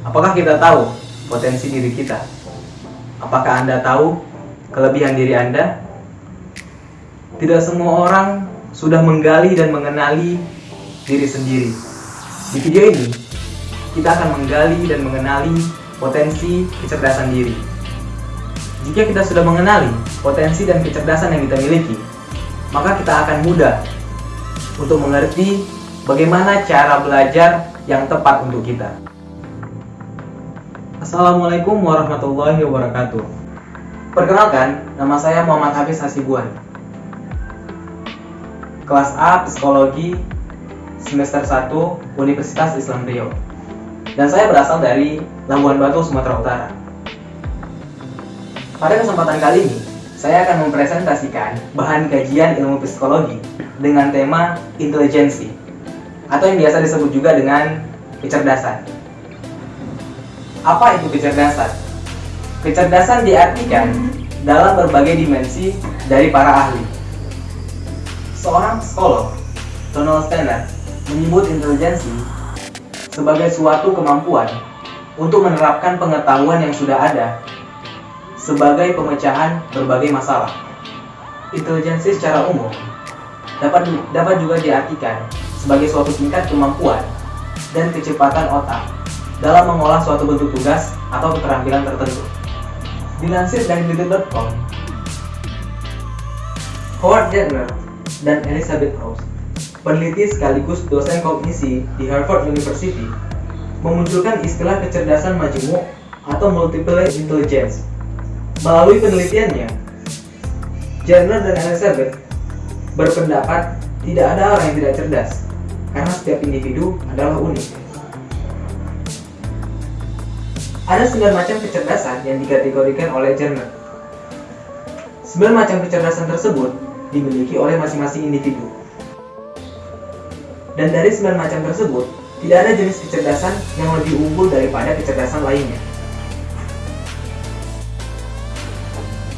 Apakah kita tahu potensi diri kita? Apakah Anda tahu kelebihan diri Anda? Tidak semua orang sudah menggali dan mengenali diri sendiri. Di video ini, kita akan menggali dan mengenali potensi kecerdasan diri. Jika kita sudah mengenali potensi dan kecerdasan yang kita miliki, maka kita akan mudah untuk mengerti bagaimana cara belajar yang tepat untuk kita. Assalamualaikum warahmatullahi wabarakatuh. Perkenalkan, nama saya Muhammad Hafiz Hasibuan. Kelas A Psikologi semester 1 Universitas Islam Riau. Dan saya berasal dari Labuan Batu, Sumatera Utara. Pada kesempatan kali ini, saya akan mempresentasikan bahan kajian ilmu psikologi dengan tema intelijensi atau yang biasa disebut juga dengan kecerdasan. Apa itu kecerdasan? Kecerdasan diartikan dalam berbagai dimensi dari para ahli. Seorang psikolog, Donald Steiner, menyebut intelijensi sebagai suatu kemampuan untuk menerapkan pengetahuan yang sudah ada sebagai pemecahan berbagai masalah. Intelijensi secara umum dapat dapat juga diartikan sebagai suatu tingkat kemampuan dan kecepatan otak dalam mengolah suatu bentuk tugas atau keterampilan tertentu. Dilansir dari detik.com, Howard Gardner dan Elizabeth Rose, peneliti sekaligus dosen kognisi di Harvard University, memunculkan istilah kecerdasan majemuk atau multiple intelligence. Melalui penelitiannya, Gardner dan Elizabeth berpendapat tidak ada orang yang tidak cerdas, karena setiap individu adalah unik. Ada 9 macam kecerdasan yang dikategorikan oleh Jenner. 9 macam kecerdasan tersebut dimiliki oleh masing-masing individu. Dan dari 9 macam tersebut, tidak ada jenis kecerdasan yang lebih unggul daripada kecerdasan lainnya.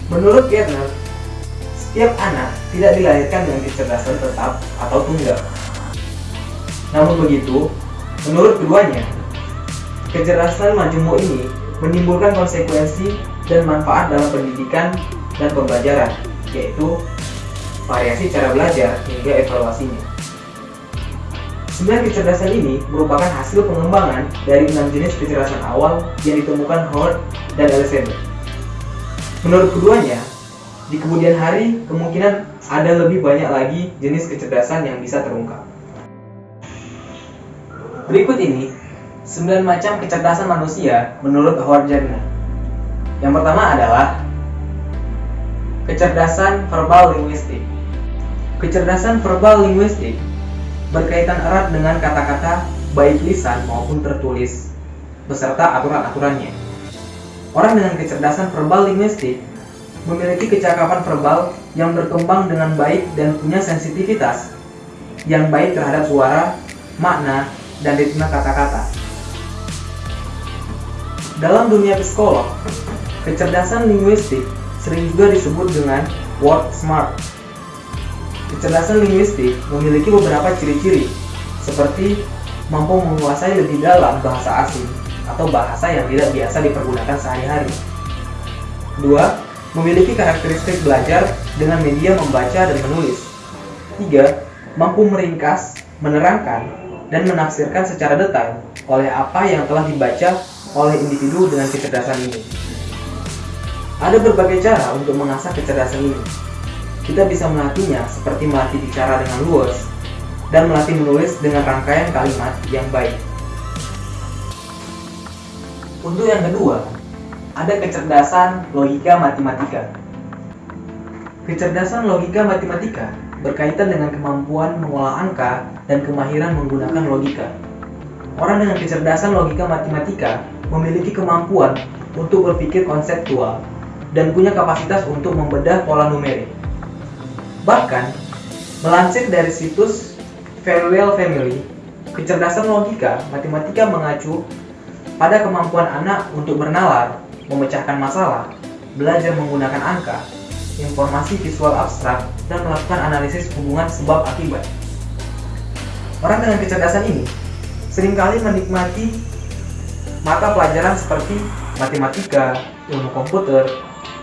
Menurut Gardner, setiap anak tidak dilahirkan dengan kecerdasan tetap atau tunggal. Namun begitu, menurut keduanya, Kecerdasan majemuk ini menimbulkan konsekuensi dan manfaat dalam pendidikan dan pembelajaran, yaitu variasi cara belajar hingga evaluasinya. Sembilan kecerdasan ini merupakan hasil pengembangan dari enam jenis kecerdasan awal yang ditemukan Howard dan Elizabeth. Menurut keduanya, di kemudian hari kemungkinan ada lebih banyak lagi jenis kecerdasan yang bisa terungkap. Berikut ini 9 macam kecerdasan manusia menurut Howard Gardner. Yang pertama adalah kecerdasan verbal linguistik. Kecerdasan verbal linguistik berkaitan erat dengan kata-kata baik lisan maupun tertulis beserta aturan-aturannya. Orang dengan kecerdasan verbal linguistik memiliki kecakapan verbal yang berkembang dengan baik dan punya sensitivitas yang baik terhadap suara, makna, dan ritme kata-kata. Dalam dunia psikolog, kecerdasan linguistik sering juga disebut dengan word smart. Kecerdasan linguistik memiliki beberapa ciri-ciri, seperti mampu menguasai lebih dalam bahasa asing atau bahasa yang tidak biasa dipergunakan sehari-hari. Kedua, memiliki karakteristik belajar dengan media membaca dan menulis. Tiga, mampu meringkas, menerangkan, dan menafsirkan secara detail oleh apa yang telah dibaca oleh individu dengan kecerdasan ini. Ada berbagai cara untuk mengasah kecerdasan ini. Kita bisa melatihnya seperti melatih bicara dengan luas dan melatih menulis dengan rangkaian kalimat yang baik. Untuk yang kedua, ada kecerdasan logika matematika. Kecerdasan logika matematika berkaitan dengan kemampuan mengolah angka dan kemahiran menggunakan logika. Orang dengan kecerdasan logika matematika memiliki kemampuan untuk berpikir konseptual dan punya kapasitas untuk membedah pola numerik. Bahkan, melansir dari situs Farewell Family, kecerdasan logika matematika mengacu pada kemampuan anak untuk bernalar, memecahkan masalah, belajar menggunakan angka, informasi visual abstrak, dan melakukan analisis hubungan sebab akibat. Orang dengan kecerdasan ini sering kali menikmati mata pelajaran seperti matematika, ilmu komputer,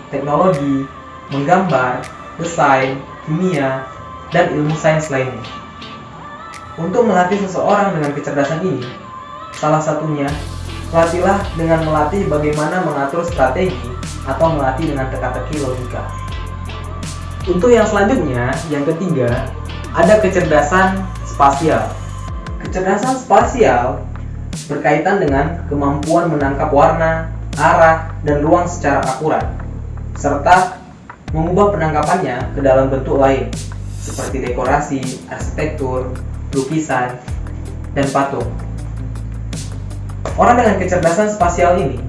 teknologi, menggambar, desain, kimia, dan ilmu sains lainnya. Untuk melatih seseorang dengan kecerdasan ini, salah satunya latihlah dengan melatih bagaimana mengatur strategi atau melatih dengan teka-teki logika. Untuk yang selanjutnya, yang ketiga, ada kecerdasan spasial. Kecerdasan spasial berkaitan dengan kemampuan menangkap warna, arah, dan ruang secara akurat, serta mengubah penangkapannya ke dalam bentuk lain, seperti dekorasi, arsitektur, lukisan, dan patung. Orang dengan kecerdasan spasial ini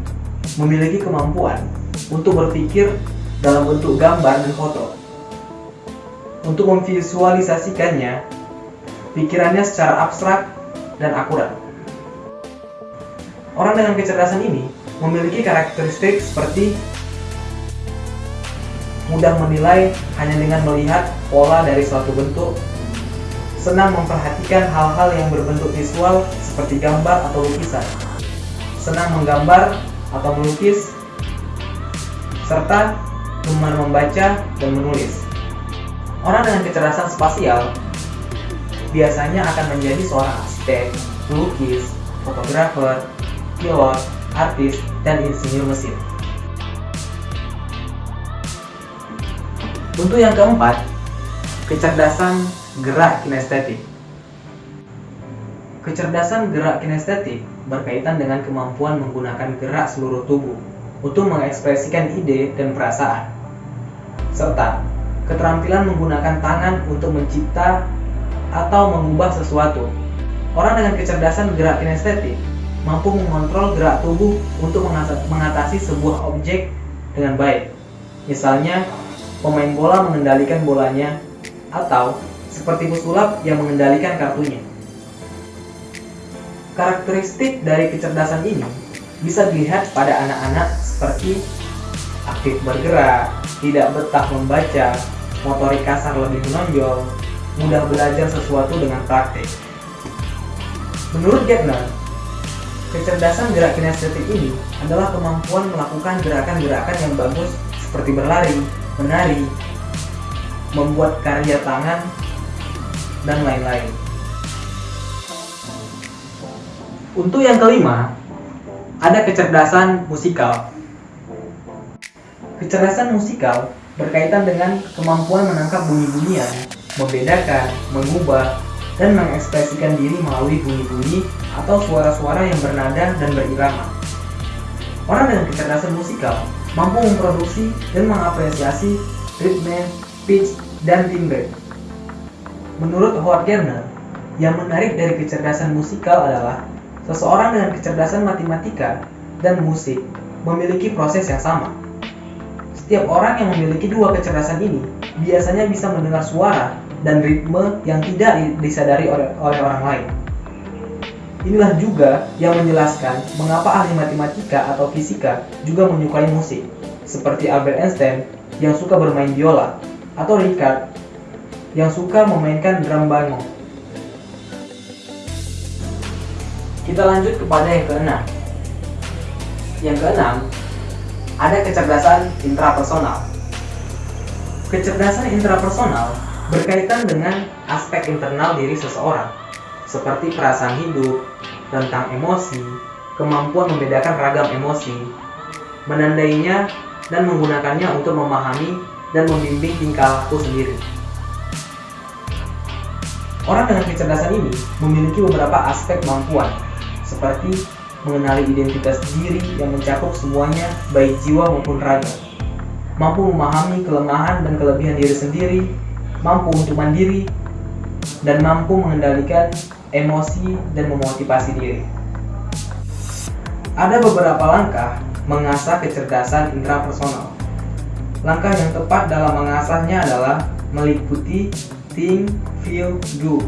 memiliki kemampuan untuk berpikir dalam bentuk gambar dan foto. Untuk memvisualisasikannya, pikirannya secara abstrak dan akurat. Orang dengan kecerdasan ini memiliki karakteristik seperti mudah menilai hanya dengan melihat pola dari suatu bentuk, senang memperhatikan hal-hal yang berbentuk visual seperti gambar atau lukisan, senang menggambar atau melukis, serta gemar membaca dan menulis. Orang dengan kecerdasan spasial biasanya akan menjadi seorang arsitek, pelukis, fotografer, pilot, artis, dan insinyur mesin. Untuk yang keempat, kecerdasan gerak kinestetik. Kecerdasan gerak kinestetik berkaitan dengan kemampuan menggunakan gerak seluruh tubuh untuk mengekspresikan ide dan perasaan, serta keterampilan menggunakan tangan untuk mencipta atau mengubah sesuatu. Orang dengan kecerdasan gerak kinestetik mampu mengontrol gerak tubuh untuk mengatasi sebuah objek dengan baik. Misalnya, pemain bola mengendalikan bolanya atau seperti pesulap yang mengendalikan kartunya. Karakteristik dari kecerdasan ini bisa dilihat pada anak-anak seperti aktif bergerak, tidak betah membaca, motorik kasar lebih menonjol, mudah belajar sesuatu dengan praktik. Menurut Gardner, kecerdasan gerak kinestetik ini adalah kemampuan melakukan gerakan-gerakan yang bagus seperti berlari, menari, membuat karya tangan, dan lain-lain. Untuk yang kelima, ada kecerdasan musikal. Kecerdasan musikal berkaitan dengan kemampuan menangkap bunyi-bunyian membedakan, mengubah, dan mengekspresikan diri melalui bunyi-bunyi atau suara-suara yang bernada dan berirama. Orang dengan kecerdasan musikal mampu memproduksi dan mengapresiasi ritme, pitch, dan timbre. Menurut Howard Gardner, yang menarik dari kecerdasan musikal adalah seseorang dengan kecerdasan matematika dan musik memiliki proses yang sama. Setiap orang yang memiliki dua kecerdasan ini biasanya bisa mendengar suara dan ritme yang tidak disadari oleh, orang lain. Inilah juga yang menjelaskan mengapa ahli matematika atau fisika juga menyukai musik, seperti Albert Einstein yang suka bermain biola, atau Richard yang suka memainkan drum bango. Kita lanjut kepada yang keenam. Yang keenam, ada kecerdasan intrapersonal. Kecerdasan intrapersonal berkaitan dengan aspek internal diri seseorang, seperti perasaan hidup, tentang emosi, kemampuan membedakan ragam emosi, menandainya dan menggunakannya untuk memahami dan membimbing tingkah laku sendiri. Orang dengan kecerdasan ini memiliki beberapa aspek kemampuan, seperti mengenali identitas diri yang mencakup semuanya baik jiwa maupun raga. Mampu memahami kelemahan dan kelebihan diri sendiri, mampu untuk mandiri, dan mampu mengendalikan emosi dan memotivasi diri. Ada beberapa langkah mengasah kecerdasan intrapersonal. Langkah yang tepat dalam mengasahnya adalah meliputi think, feel, do.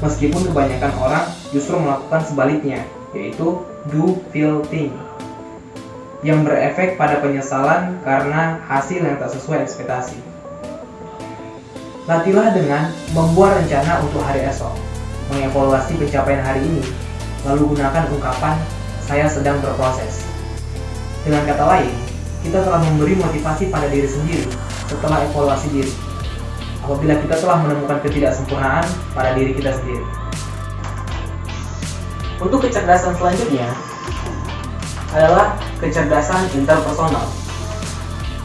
Meskipun kebanyakan orang justru melakukan sebaliknya, yaitu do, feel, think yang berefek pada penyesalan karena hasil yang tak sesuai ekspektasi. Latihlah dengan membuat rencana untuk hari esok, mengevaluasi pencapaian hari ini, lalu gunakan ungkapan saya sedang berproses. Dengan kata lain, kita telah memberi motivasi pada diri sendiri setelah evaluasi diri. Apabila kita telah menemukan ketidaksempurnaan pada diri kita sendiri. Untuk kecerdasan selanjutnya adalah kecerdasan interpersonal.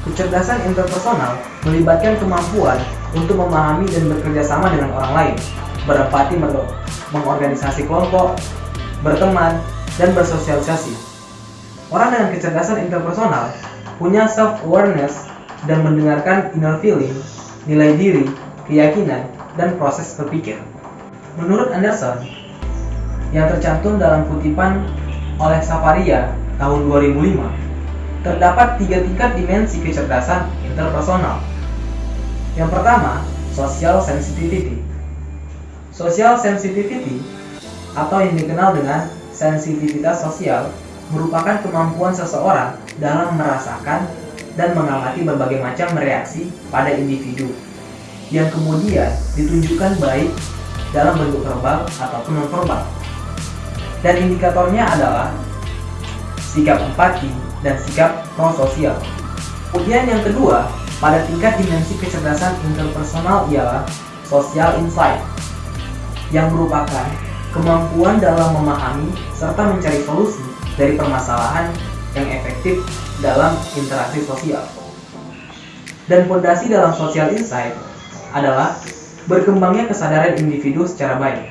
Kecerdasan interpersonal melibatkan kemampuan untuk memahami dan bekerja sama dengan orang lain, berempati mengorganisasi kelompok, berteman, dan bersosialisasi. Orang dengan kecerdasan interpersonal punya self-awareness dan mendengarkan inner feeling, nilai diri, keyakinan, dan proses berpikir. Menurut Anderson, yang tercantum dalam kutipan oleh Safaria tahun 2005, terdapat tiga tingkat dimensi kecerdasan interpersonal. Yang pertama, social sensitivity. Social sensitivity atau yang dikenal dengan sensitivitas sosial merupakan kemampuan seseorang dalam merasakan dan mengamati berbagai macam reaksi pada individu yang kemudian ditunjukkan baik dalam bentuk verbal ataupun non-verbal. Dan indikatornya adalah sikap empati dan sikap prososial. Kemudian yang kedua, pada tingkat dimensi kecerdasan interpersonal ialah social insight yang merupakan kemampuan dalam memahami serta mencari solusi dari permasalahan yang efektif dalam interaksi sosial. Dan fondasi dalam social insight adalah berkembangnya kesadaran individu secara baik.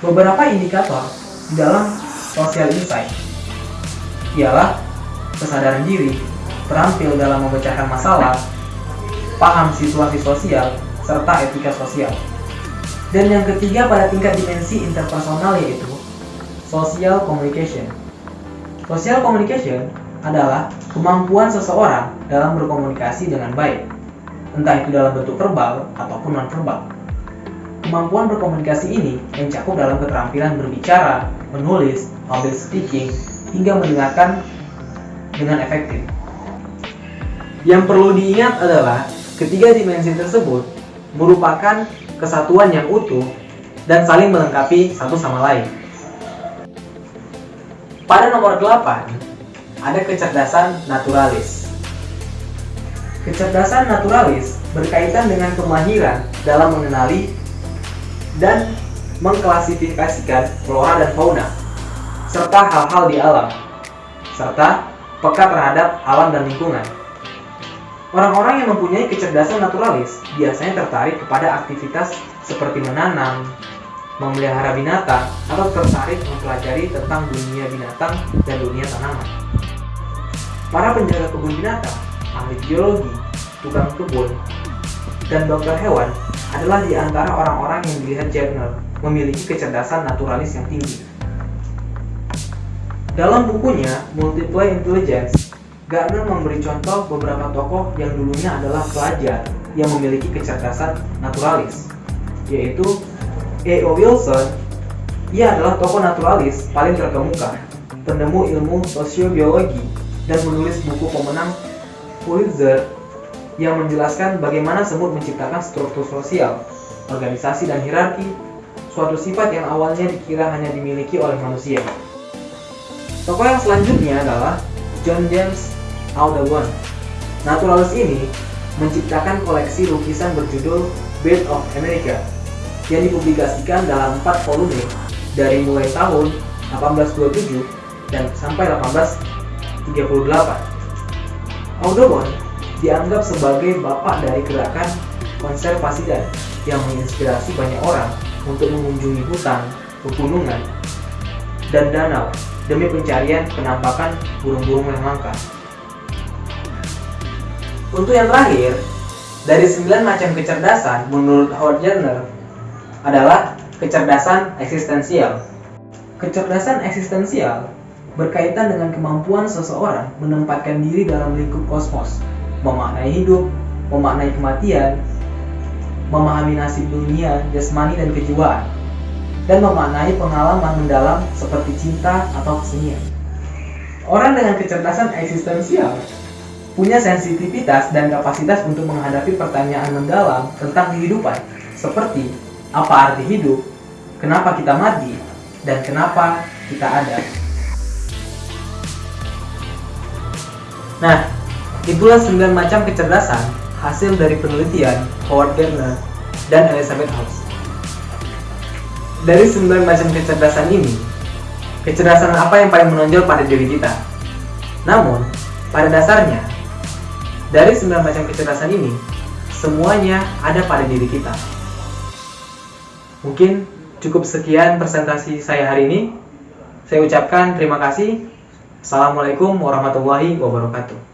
Beberapa indikator di dalam social insight ialah kesadaran diri, terampil dalam memecahkan masalah, paham situasi sosial, serta etika sosial. Dan yang ketiga pada tingkat dimensi interpersonal yaitu social communication. Social communication adalah kemampuan seseorang dalam berkomunikasi dengan baik, entah itu dalam bentuk verbal ataupun non-verbal. Kemampuan berkomunikasi ini mencakup dalam keterampilan berbicara, menulis, public speaking, hingga mendengarkan dengan efektif. Yang perlu diingat adalah ketiga dimensi tersebut merupakan kesatuan yang utuh, dan saling melengkapi satu sama lain. Pada nomor 8, ada kecerdasan naturalis. Kecerdasan naturalis berkaitan dengan kemahiran dalam mengenali dan mengklasifikasikan flora dan fauna, serta hal-hal di alam, serta peka terhadap alam dan lingkungan. Orang-orang yang mempunyai kecerdasan naturalis biasanya tertarik kepada aktivitas seperti menanam, memelihara binatang, atau tertarik mempelajari tentang dunia binatang dan dunia tanaman. Para penjaga kebun binatang, ahli biologi, tukang kebun, dan dokter hewan adalah di antara orang-orang yang dilihat Jagner memiliki kecerdasan naturalis yang tinggi. Dalam bukunya Multiple Intelligence, Gardner memberi contoh beberapa tokoh yang dulunya adalah pelajar yang memiliki kecerdasan naturalis, yaitu E.O. Wilson. Ia adalah tokoh naturalis paling terkemuka, penemu ilmu sosiobiologi, dan menulis buku pemenang Pulitzer yang menjelaskan bagaimana semut menciptakan struktur sosial, organisasi, dan hierarki, suatu sifat yang awalnya dikira hanya dimiliki oleh manusia. Tokoh yang selanjutnya adalah John James Audubon. Naturalis ini menciptakan koleksi lukisan berjudul Bird of America yang dipublikasikan dalam 4 volume dari mulai tahun 1827 dan sampai 1838. Audubon dianggap sebagai bapak dari gerakan konservasi dan yang menginspirasi banyak orang untuk mengunjungi hutan, pegunungan, dan danau demi pencarian penampakan burung-burung yang langka. Untuk yang terakhir, dari 9 macam kecerdasan menurut Howard Gardner adalah kecerdasan eksistensial. Kecerdasan eksistensial berkaitan dengan kemampuan seseorang menempatkan diri dalam lingkup kosmos, memaknai hidup, memaknai kematian, memahami nasib dunia, jasmani dan kejiwaan, dan memaknai pengalaman mendalam seperti cinta atau kesenian. Orang dengan kecerdasan eksistensial punya sensitivitas dan kapasitas untuk menghadapi pertanyaan mendalam tentang kehidupan, seperti apa arti hidup, kenapa kita mati, dan kenapa kita ada. Nah, itulah 9 macam kecerdasan hasil dari penelitian Howard Gardner dan Elizabeth Hobbs. Dari 9 macam kecerdasan ini, kecerdasan apa yang paling menonjol pada diri kita? Namun, pada dasarnya, dari 9 macam kecerdasan ini, semuanya ada pada diri kita. Mungkin cukup sekian presentasi saya hari ini. Saya ucapkan terima kasih. Assalamualaikum warahmatullahi wabarakatuh.